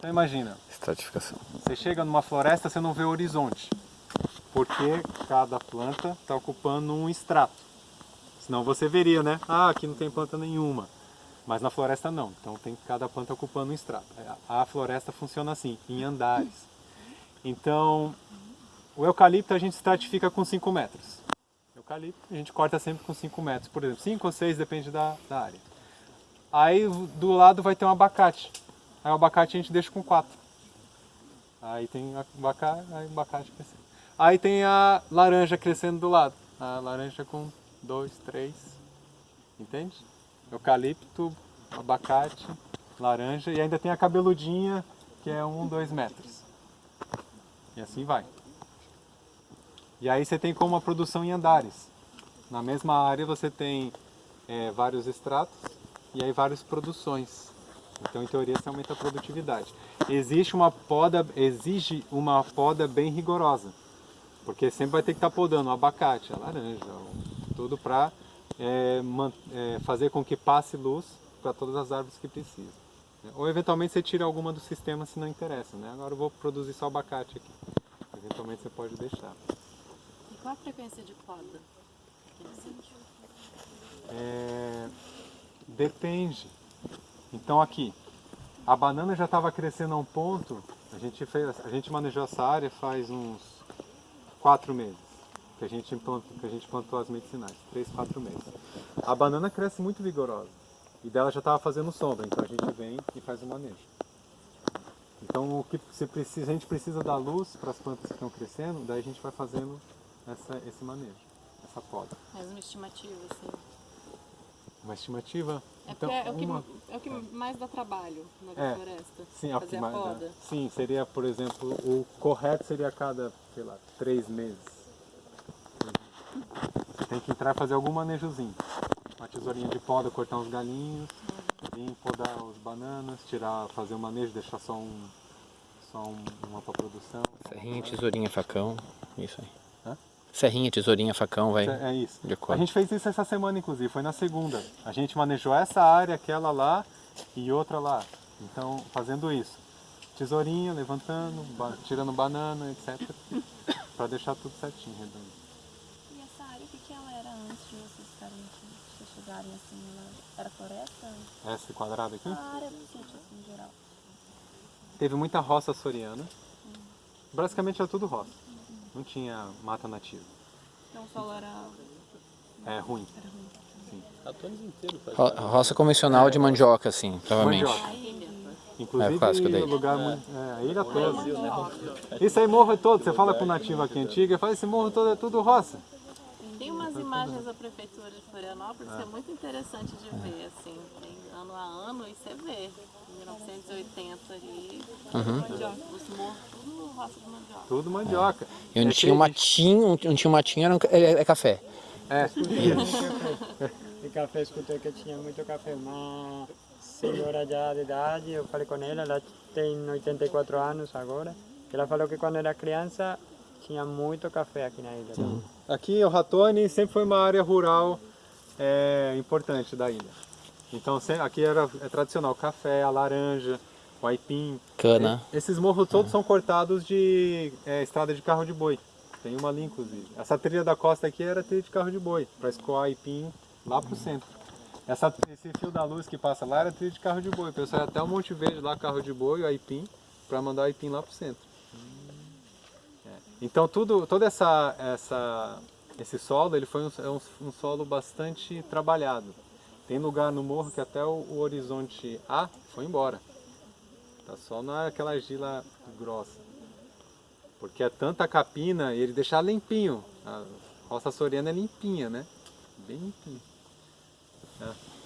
Então imagina, Estratificação. você chega numa floresta, você não vê o horizonte, porque cada planta está ocupando um extrato. Senão você veria, né? Ah, aqui não tem planta nenhuma. Mas na floresta não, então tem cada planta ocupando um extrato. A floresta funciona assim, em andares. Então, o eucalipto a gente estratifica com 5 metros. Eucalipto a gente corta sempre com 5 metros, por exemplo, 5 ou 6 depende da, da área. Aí do lado vai ter um abacate. Aí o abacate a gente deixa com 4. Aí tem abacate, aí abacate crescendo. Aí tem a laranja crescendo do lado. A laranja com 2, 3. Entende? Eucalipto, abacate, laranja e ainda tem a cabeludinha que é 1, um, 2 metros. E assim vai. E aí você tem como uma produção em andares. Na mesma área você tem é, vários estratos e aí várias produções. Então, em teoria, isso aumenta a produtividade. Existe uma poda, exige uma poda bem rigorosa, porque sempre vai ter que estar podando o abacate, a laranja, tudo para é, é, fazer com que passe luz para todas as árvores que precisam. Ou eventualmente você tira alguma do sistema se não interessa, né? Agora eu vou produzir só abacate aqui. Eventualmente você pode deixar. E qual a frequência de poda É, depende. Então aqui, a banana já estava crescendo a um ponto, a gente, fez, a gente manejou essa área faz uns quatro meses que a gente plantou, que a gente plantou as medicinais, três, quatro meses. A banana cresce muito vigorosa e dela já estava fazendo sombra, então a gente vem e faz o manejo. Então o que se precisa, a gente precisa dar luz para as plantas que estão crescendo, daí a gente vai fazendo essa, esse manejo, essa poda. Mais uma estimativa, assim. Uma estimativa? É, então, é, o uma... que, é o que mais dá trabalho na é, floresta, sim, fazer a poda. Dá. Sim, seria, por exemplo, o correto seria a cada, sei lá, três meses. Você tem que entrar e fazer algum manejozinho. Uma tesourinha de poda, cortar uns galinhos, vir podar os bananas, tirar, fazer o um manejo, deixar só um, só um, uma para produção. Serrinha, tesourinha, facão, isso aí. Serrinha, tesourinha, facão, vai. É isso. A gente fez isso essa semana, inclusive, foi na segunda. A gente manejou essa área, aquela lá e outra lá. Então, fazendo isso. Tesourinha, levantando, tirando banana, etc. para deixar tudo certinho, redondo. E essa área, o que, que ela era antes de vocês estarem aqui? chegarem assim, ela era floresta? Essa quadrada aqui? A área do sítio, assim, em geral. Teve muita roça soriana. Hum. Basicamente era tudo roça. Não tinha mata nativa. Então o solo era... É ruim. Era ruim. Sim. Ro roça convencional é, de mandioca, assim, provavelmente. Mandioca. Inclusive, é, lugar é. muito, é, a ilha toda. Isso aí morro é todo, você fala com o nativo aqui antigo, ele fala, esse morro todo é tudo roça. Umas imagens da prefeitura de Florianópolis que é muito interessante de ver, assim, tem ano a ano e você vê. 1980 ali, uhum. mandioca, os morros, tudo roça de mandioca. Tudo mandioca. E onde é tinha um matinho, onde tinha um matinho era um, é, é, café. É. de café, escutei que tinha muito café. Uma senhora já de idade, eu falei com ela, ela tem 84 anos agora. Ela falou que quando era criança tinha muito café aqui na ilha. Sim. Aqui o Ratone sempre foi uma área rural é, importante da ilha. Então aqui era é tradicional café, a laranja, o aipim. Cana. É, esses morros todos são cortados de é, estrada de carro de boi. Tem uma ali inclusive. Essa trilha da costa aqui era trilha de carro de boi, para escoar aipim lá pro centro. Essa, esse fio da luz que passa lá era trilha de carro de boi. O pessoal ia até o Monte Verde lá, carro de boi, o aipim, para mandar o aipim lá pro centro. Então tudo, todo essa, essa, esse solo ele foi um, é um, um solo bastante trabalhado. Tem lugar no morro que até o, o horizonte A foi embora. Tá só naquela argila grossa. Porque é tanta capina e ele deixar limpinho. A roça soriana é limpinha, né? Bem limpinha. É.